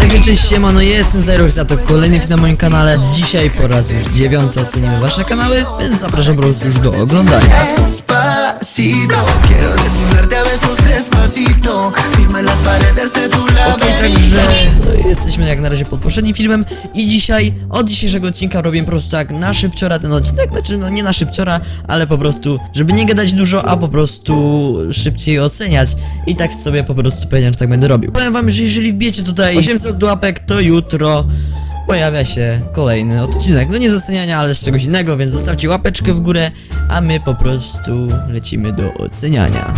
Także cześć siemano, ja jestem Zero, za to kolejny film na moim kanale Dzisiaj po raz już dziewiąty ocenimy wasze kanały, więc zapraszam po prostu już do oglądania a Okej, laberinto. także jesteśmy jak na razie pod poprzednim filmem i dzisiaj, od dzisiejszego odcinka robię po prostu tak na szybciora ten odcinek, znaczy no nie na szybciora, ale po prostu, żeby nie gadać dużo, a po prostu szybciej oceniać i tak sobie po prostu powiedziałem, że tak będę robił. Powiem wam, że jeżeli wbijecie tutaj 800 łapek, to jutro pojawia się kolejny odcinek, no nie z oceniania, ale z czegoś innego, więc zostawcie łapeczkę w górę, a my po prostu lecimy do oceniania.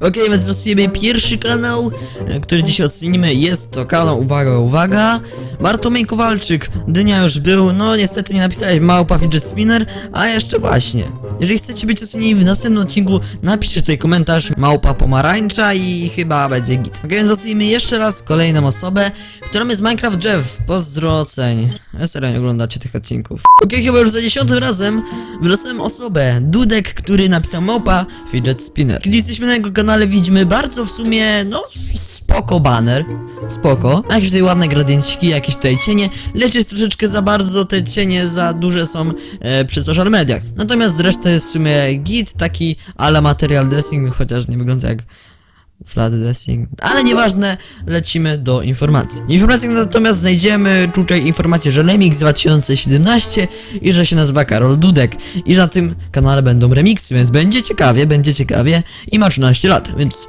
Okej, więc losujemy pierwszy kanał, e, który dzisiaj ocenimy. Jest to kanał, uwaga, uwaga, Bartłomiej Kowalczyk. Dynia już był, no niestety nie napisałeś małpa fidget spinner, a jeszcze właśnie. Jeżeli chcecie być ocenieni w następnym odcinku, napiszcie tutaj komentarz małpa pomarańcza i chyba będzie git. Okej, więc ocenimy jeszcze raz kolejną osobę, którą jest Minecraft Jeff. Pozdro oceń. Ja serio nie oglądacie tych odcinków. Okej, chyba już za dziesiątym razem wylosowałem osobę, Dudek, który napisał małpa fidget spinner. Kiedy jesteśmy na jego kanale widzimy bardzo w sumie, no spoko banner, spoko. Jakieś tutaj ładne gradienciki, jakieś tutaj cienie, lecz jest troszeczkę za bardzo, te cienie za duże są e, przy social mediach. Natomiast reszta jest w sumie git, taki ala material dressing, chociaż nie wygląda jak flat dressing, ale nieważne, lecimy do informacji. W informacjach natomiast znajdziemy tutaj informację, że Remix 2017 i że się nazywa Karol Dudek i że na tym kanale będą remiksy, więc będzie ciekawie, będzie ciekawie i ma 13 lat, więc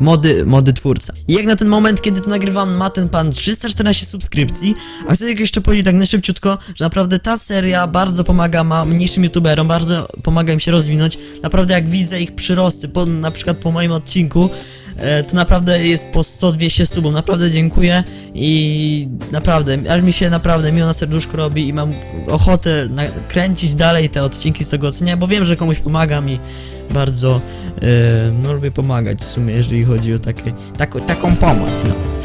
mody, mody twórca. I jak na ten moment, kiedy to nagrywam, ma ten pan 314 subskrypcji, a chcę jeszcze powiedzieć tak na szybciutko, że naprawdę ta seria bardzo pomaga ma mniejszym youtuberom, bardzo pomaga im się rozwinąć, naprawdę jak widzę ich przyrosty, po, na przykład po moim odcinku, to naprawdę jest po 100-200 subów, naprawdę dziękuję i naprawdę, aż mi się naprawdę miło na serduszko robi i mam ochotę kręcić dalej te odcinki z tego ocenia, bo wiem, że komuś pomagam i bardzo, e, no lubię pomagać w sumie, jeżeli chodzi o takie, taką, taką pomoc, no.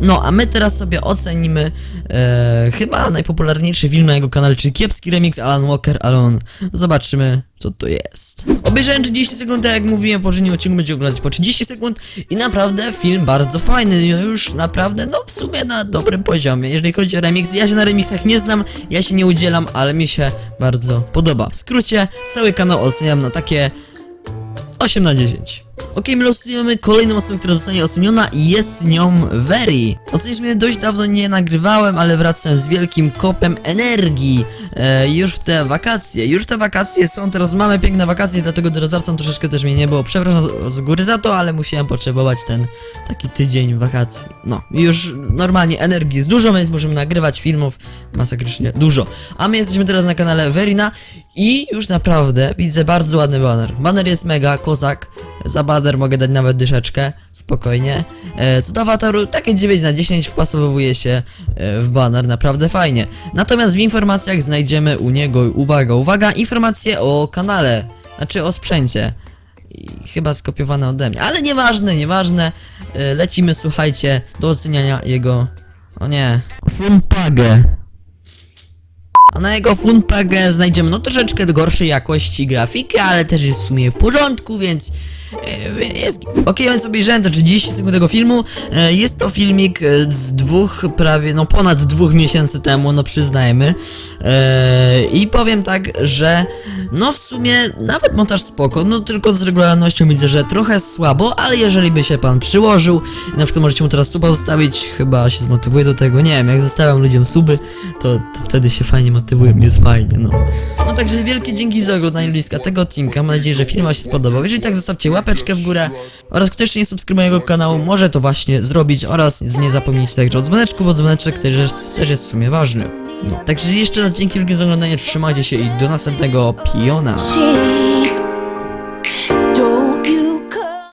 No, a my teraz sobie ocenimy e, chyba najpopularniejszy film na jego kanale, czyli kiepski remix Alan Walker Alone. Zobaczymy, co to jest. Obejrzałem 30 sekund, tak jak mówiłem, po poprzednim odcinku będzie oglądać po 30 sekund i naprawdę film bardzo fajny, no już naprawdę, no w sumie na dobrym poziomie. Jeżeli chodzi o remix, ja się na remixach nie znam, ja się nie udzielam, ale mi się bardzo podoba. W skrócie, cały kanał oceniam na takie 8 na 10. Okej, my losujemy kolejną osobę, która zostanie oceniona i jest nią Very. Ocenisz mnie dość dawno nie nagrywałem, ale wracam z wielkim kopem energii. E, już w te wakacje, już te wakacje są, teraz mamy piękne wakacje, dlatego teraz wracam troszeczkę też mnie nie było. Przepraszam z, góry za to, ale musiałem potrzebować ten taki tydzień wakacji. No, już normalnie energii jest dużo, więc możemy nagrywać filmów masakrycznie dużo. A my jesteśmy teraz na kanale Verina i już naprawdę widzę bardzo ładny banner. Banner jest mega, kozak. Za banner mogę dać nawet dyszeczkę, spokojnie. E, co do awataru, takie 9 na 10 wpasowuje się e, w banner, naprawdę fajnie. Natomiast w informacjach znajdziemy u niego, uwaga, uwaga, informacje o kanale, znaczy o sprzęcie. I chyba skopiowane ode mnie, ale nieważne, nieważne. E, lecimy, słuchajcie, do oceniania jego... O nie. Funpagę. A na jego Funpagę znajdziemy no troszeczkę gorszej jakości grafiki, ale też jest w sumie w porządku, więc jest. Okej, więc obejrzałem to 30 sekund tego filmu. E, Jest to filmik e, z dwóch, prawie, no ponad dwóch miesięcy temu, no przyznajmy. E, I powiem tak, że no w sumie nawet montaż spoko, no tylko z regularnością widzę, że trochę słabo, ale jeżeli by się pan przyłożył na przykład możecie mu teraz suba zostawić, chyba się zmotywuje do tego, nie wiem, jak zostawiam ludziom suby, to, to wtedy się fajnie motywują, jest fajnie, no. No także wielkie dzięki za oglądanie bliska tego odcinka, mam nadzieję, że film wam się spodobał, jeżeli tak zostawcie łapeczkę w górę oraz kto jeszcze nie subskrybuje mojego kanału, może to właśnie zrobić oraz nie zapomnijcie także o dzwoneczku, bo dzwoneczek też też jest w sumie ważny. No, także jeszcze raz dzięki wielkie za oglądanie, trzymajcie się i do następnego piona.